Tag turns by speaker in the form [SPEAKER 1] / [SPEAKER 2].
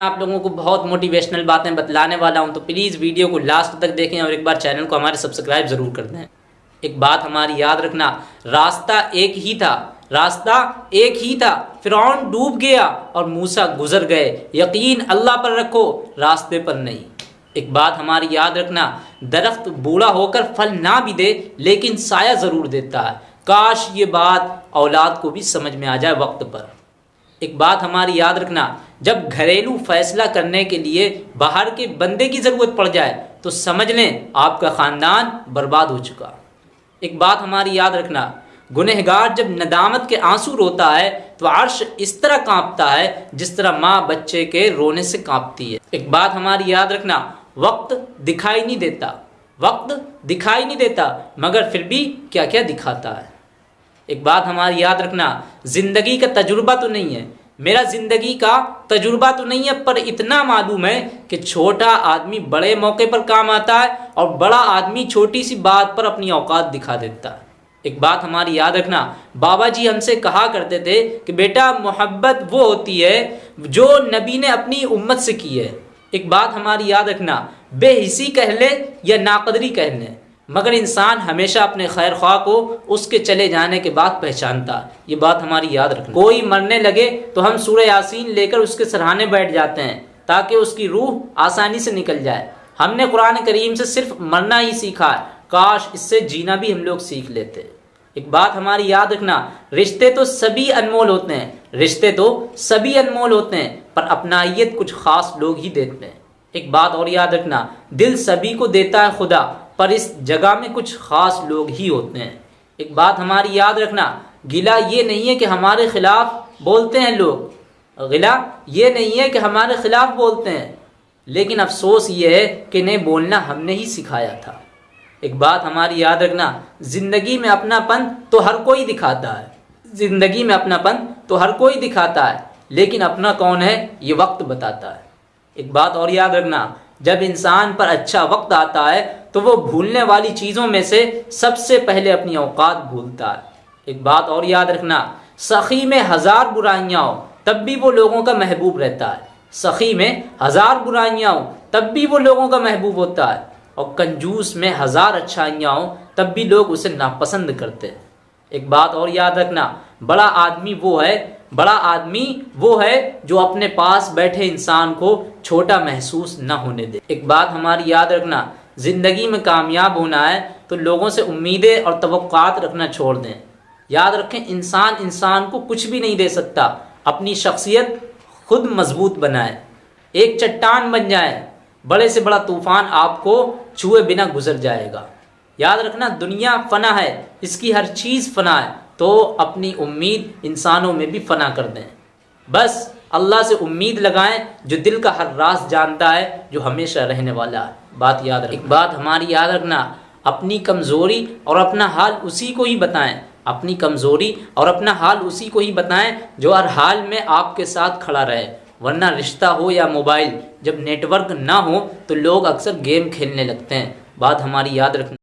[SPEAKER 1] आप लोगों को बहुत मोटिवेशनल बातें बतलाने वाला हूँ तो प्लीज़ वीडियो को लास्ट तक देखें और एक बार चैनल को हमारे सब्सक्राइब ज़रूर कर दें। एक बात हमारी याद रखना, रास्ता एक ही था, रास्ता एक ही था फिर डूब गया और मूसा गुजर गए। यकीन अल्लाह पर रखो, रास्ते पर नहीं। एक बात हमारी याद रखना, दरख्त बूढ़ा होकर फल ना भी दे, लेकिन साया ज़रूर देता है। काश ये बात औलाद को भी समझ में आ जाए वक्त पर। एक बात हमारी याद रखना, जब घरेलू फैसला करने के लिए बाहर के बंदे की ज़रूरत पड़ जाए तो समझ लें आपका ख़ानदान बर्बाद हो चुका। एक बात हमारी याद रखना, गुनहगार जब नदामत के आँसू रोता है तो अर्श इस तरह कांपता है, जिस तरह माँ बच्चे के रोने से कांपती है। एक बात हमारी याद रखना, वक्त दिखाई नहीं देता, वक्त दिखाई नहीं देता, मगर फिर भी क्या क्या दिखाता है। एक बात हमारी याद रखना, ज़िंदगी का तजुर्बा तो नहीं है। मेरा ज़िंदगी का तजुर्बा तो नहीं है, पर इतना मालूम है कि छोटा आदमी बड़े मौके पर काम आता है और बड़ा आदमी छोटी सी बात पर अपनी औकात दिखा देता है। एक बात हमारी याद रखना, बाबा जी हमसे कहा करते थे कि बेटा, मोहब्बत वो होती है जो नबी ने अपनी उम्मत से की है। एक बात हमारी याद रखना, बेहिसी कह ले या नाकदरी कह ले मगर इंसान हमेशा अपने खैर ख्वाह को उसके चले जाने के बाद पहचानता। ये बात हमारी याद रखना। कोई मरने लगे तो हम सूर्य यासीन लेकर उसके सराहने बैठ जाते हैं, ताकि उसकी रूह आसानी से निकल जाए। हमने कुरान करीम से सिर्फ़ मरना ही सीखा है। काश इससे जीना भी हम लोग सीख लेते। एक बात हमारी याद रखना, रिश्ते तो सभी अनमोल होते हैं। रिश्ते तो सभी अनमोल होते हैं, पर अपनाइत कुछ खास लोग ही देते हैं। एक बात और याद रखना, दिल सभी को देता है खुदा पर इस जगह में कुछ ख़ास लोग ही होते हैं। एक बात हमारी याद रखना, गिला ये नहीं है कि हमारे ख़िलाफ़ बोलते हैं लोग। गिला ये नहीं है कि हमारे ख़िलाफ़ बोलते हैं। लेकिन अफसोस ये है कि नहीं बोलना हमने ही सिखाया था। एक बात हमारी याद रखना, ज़िंदगी में अपनापन तो हर कोई दिखाता है। ज़िंदगी में अपनापन तो हर कोई दिखाता है, लेकिन अपना कौन है, ये वक्त बताता है। एक बात और याद रखना, जब इंसान पर अच्छा वक्त आता है तो वो भूलने वाली चीज़ों में से सबसे पहले अपनी औकात भूलता है। एक बात और याद रखना, सखी में हज़ार बुराइयाँ हो, तब भी वो लोगों का महबूब रहता है। सखी में हज़ार बुराइयाँ हो, तब भी वो लोगों का महबूब होता है। और कंजूस में हज़ार अच्छाइयाँ हो, तब भी लोग उसे नापसंद करते हैं। एक बात और याद रखना, बड़ा आदमी वो है, बड़ा आदमी वो है जो अपने पास बैठे इंसान को छोटा महसूस न होने दे। एक बात हमारी याद रखना ज़िंदगी में कामयाब होना है तो लोगों से उम्मीदें और तवक़ात रखना छोड़ दें। याद रखें, इंसान इंसान को कुछ भी नहीं दे सकता। अपनी शख्सियत खुद मज़बूत बनाए। एक चट्टान बन जाए, बड़े से बड़ा तूफ़ान आपको छुए बिना गुजर जाएगा। याद रखना, दुनिया फ़ना है, इसकी हर चीज़ फ़ना है तो अपनी उम्मीद इंसानों में भी फ़ना कर दें। बस, अल्लाह से उम्मीद लगाएँ, जो दिल का हर राज जानता है, जो हमेशा रहने वाला है। बात याद रख एक बात हमारी याद रखना, अपनी कमज़ोरी और अपना हाल उसी को ही बताएँ। अपनी कमज़ोरी और अपना हाल उसी को ही बताएँ जो हर हाल में आपके साथ खड़ा रहे। वरना रिश्ता हो या मोबाइल, जब नेटवर्क ना हो तो लोग अक्सर गेम खेलने लगते हैं। बात हमारी याद रखना।